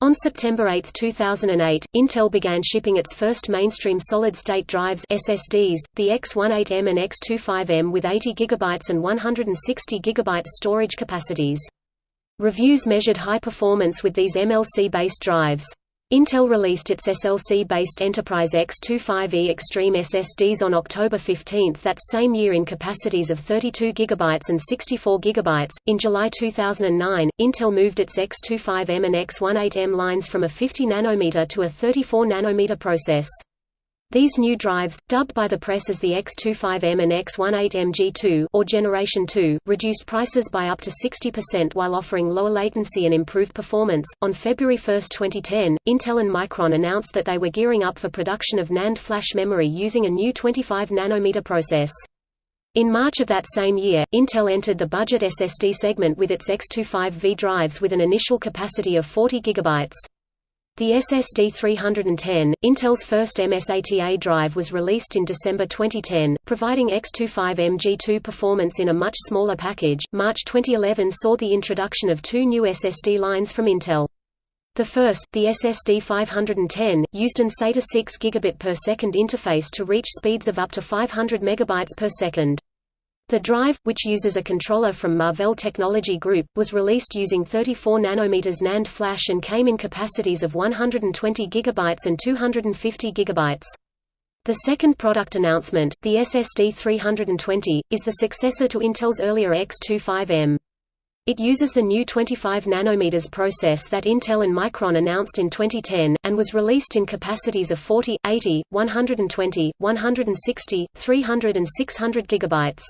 On September 8, 2008, Intel began shipping its first mainstream solid-state drives SSDs, the X18M and X25M with 80 GB and 160 GB storage capacities. Reviews measured high performance with these MLC-based drives. Intel released its SLC-based Enterprise X25E Extreme SSDs on October 15 that same year in capacities of 32 GB and 64 GB. In July 2009, Intel moved its X25M and X18M lines from a 50 nanometer to a 34 nanometer process. These new drives, dubbed by the press as the X25M and X18M G2 or Generation 2, reduced prices by up to 60% while offering lower latency and improved performance. On February 1, 2010, Intel and Micron announced that they were gearing up for production of NAND flash memory using a new 25 nanometer process. In March of that same year, Intel entered the budget SSD segment with its X25V drives with an initial capacity of 40 GB. The SSD 310, Intel's first MSATA drive was released in December 2010, providing X25MG2 performance in a much smaller package. March 2011 saw the introduction of two new SSD lines from Intel. The first, the SSD 510, used an SATA 6 gigabit per second interface to reach speeds of up to 500 megabytes per second. The drive, which uses a controller from Marvell Technology Group, was released using 34 nm NAND flash and came in capacities of 120 GB and 250 GB. The second product announcement, the SSD 320, is the successor to Intel's earlier X25M. It uses the new 25 nanometers process that Intel and Micron announced in 2010, and was released in capacities of 40, 80, 120, 160, 300 and 600 gigabytes.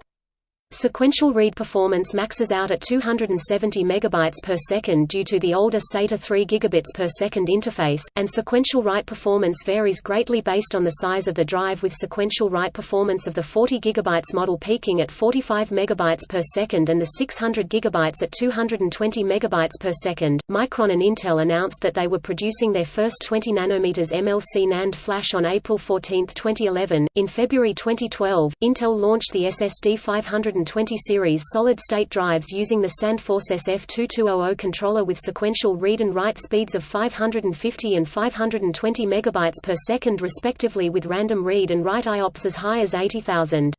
Sequential read performance maxes out at 270 megabytes per second due to the older SATA 3 gigabits per second interface, and sequential write performance varies greatly based on the size of the drive with sequential write performance of the 40 gigabytes model peaking at 45 megabytes per second and the 600 gigabytes at 220 megabytes per second. Micron and Intel announced that they were producing their first 20 nanometers MLC NAND flash on April 14, 2011. In February 2012, Intel launched the SSD 500 120 series solid-state drives using the SandForce SF2200 controller with sequential read and write speeds of 550 and 520 megabytes per second respectively with random read and write IOPS as high as 80,000.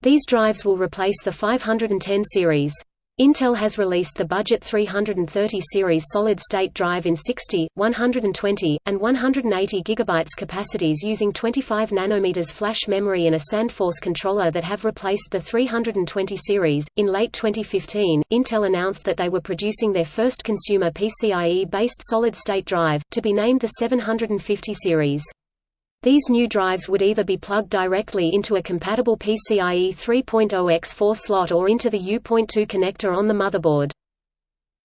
These drives will replace the 510 series. Intel has released the Budget 330 series solid-state drive in 60, 120, and 180 GB capacities using 25 nanometers flash memory and a SandForce controller that have replaced the 320 series. In late 2015, Intel announced that they were producing their first consumer PCIe-based solid-state drive, to be named the 750 series. These new drives would either be plugged directly into a compatible PCIe 3.0x4 slot or into the U.2 connector on the motherboard.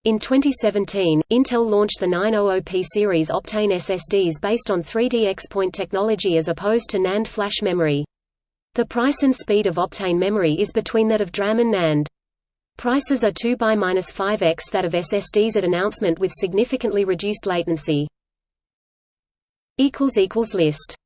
In 2017, Intel launched the 900P series Optane SSDs based on 3D XPoint technology as opposed to NAND flash memory. The price and speed of Optane memory is between that of DRAM and NAND. Prices are 2 by 5x that of SSDs at announcement with significantly reduced latency. List